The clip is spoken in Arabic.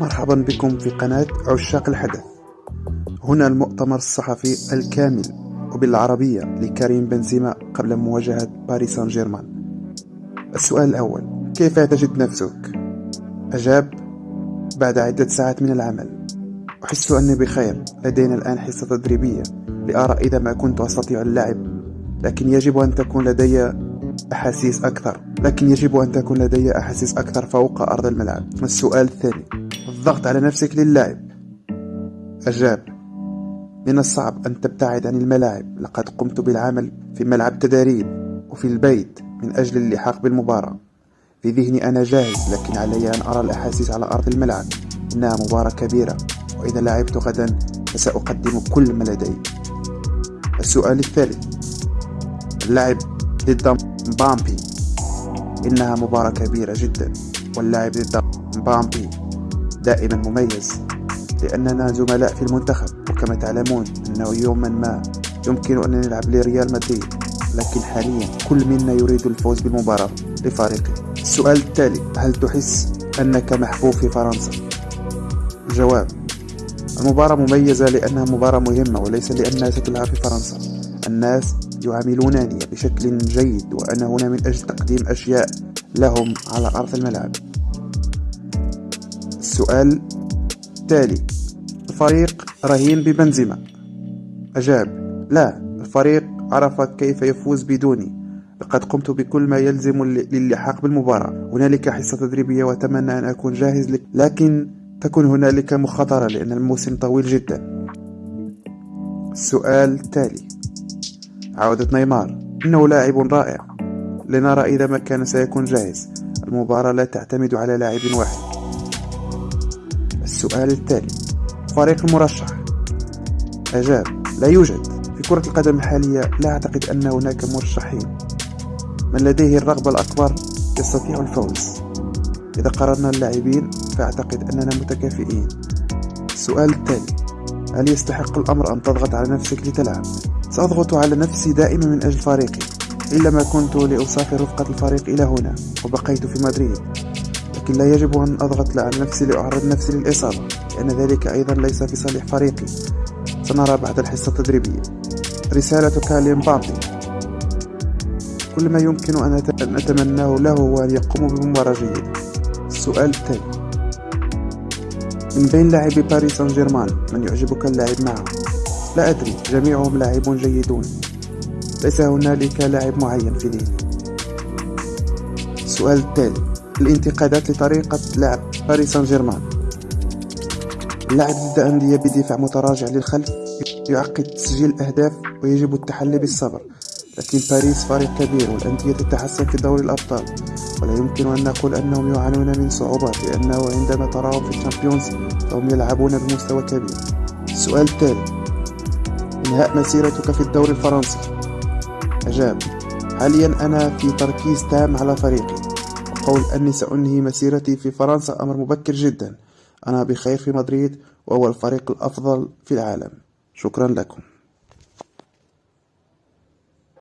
مرحبا بكم في قناة عشاق الحدث. هنا المؤتمر الصحفي الكامل وبالعربية لكريم بنزيما قبل مواجهة باريس سان جيرمان السؤال الأول كيف تجد نفسك؟ أجاب بعد عدة ساعات من العمل. أحس أني بخير لدينا الآن حصة تدريبية لأرى إذا ما كنت أستطيع اللعب لكن يجب أن تكون لدي أحاسيس أكثر لكن يجب أن تكون لدي أحاسيس أكثر فوق أرض الملعب. السؤال الثاني الضغط على نفسك للعب أجاب من الصعب أن تبتعد عن الملاعب. لقد قمت بالعمل في ملعب تدريب وفي البيت من أجل اللحاق بالمباراة. في ذهني أنا جاهز لكن علي أن أرى الأحاسيس على أرض الملعب. إنها مباراة كبيرة وإذا لعبت غدا فسأقدم كل ما لدي. السؤال الثالث اللعب ضد مبامبي. إنها مباراة كبيرة جدا واللعب ضد مبامبي دائما مميز لأننا زملاء في المنتخب. وكما تعلمون أنه يوما ما يمكن أن نلعب لريال مدريد لكن حاليا كل منا يريد الفوز بالمباراة لفريقه. السؤال التالي هل تحس أنك محبوب في فرنسا؟ الجواب المباراة مميزة لأنها مباراة مهمة وليس لأنها ستلعب في فرنسا. الناس يعاملونني بشكل جيد وأنا هنا من أجل تقديم أشياء لهم على أرض الملعب. السؤال التالي الفريق رهين ببنزيما. أجاب لا الفريق عرف كيف يفوز بدوني. لقد قمت بكل ما يلزم للحاق بالمباراة. هنالك حصة تدريبية وأتمنى أن أكون جاهز لك لكن تكون هنالك مخاطرة لأن الموسم طويل جدا. السؤال التالي عودة نيمار. إنه لاعب رائع. لنرى إذا ما كان سيكون جاهز. المباراة لا تعتمد على لاعب واحد. السؤال التالي فريق المرشح. أجاب لا يوجد. في كرة القدم الحالية لا أعتقد أن هناك مرشحين. من لديه الرغبة الأكبر يستطيع الفوز. إذا قررنا اللاعبين فأعتقد أننا متكافئين. السؤال التالي هل يستحق الأمر أن تضغط على نفسك لتلعب؟ سأضغط على نفسي دائما من أجل فريقي إلا ما كنت لأسافر رفقة الفريق إلى هنا وبقيت في مدريد. لكن لا يجب أن أضغط على نفسي لأعرض نفسي للإصابة لأن ذلك أيضا ليس في صالح فريقي. سنرى بعد الحصة التدريبية. رسالتك لمبابي. كل ما يمكن أن أتمناه له هو أن يقوم بمباراة جيدة السؤال التالي من بين لاعبي باريس سان جيرمان من يعجبك اللعب معه؟ لا أدري. جميعهم لاعبون جيدون. ليس هنالك لاعب معين في ذهني السؤال التالي الانتقادات لطريقة لعب باريس سان جيرمان اللعب ضد أندية بدفاع متراجع للخلف يعقد تسجيل الأهداف ويجب التحلي بالصبر. لكن باريس فريق كبير والأندية تتحسن في دوري الأبطال. ولا يمكن أن نقول أنهم يعانون من صعوبات لأنه عندما تراهم في الشامبيونز فهم يلعبون بمستوى كبير. السؤال التالي إنهاء مسيرتك في الدوري الفرنسي. أجاب حاليا أنا في تركيز تام على فريقي. وقول أني سأنهي مسيرتي في فرنسا أمر مبكر جدا. أنا بخير في مدريد وهو الفريق الأفضل في العالم. شكرا لكم.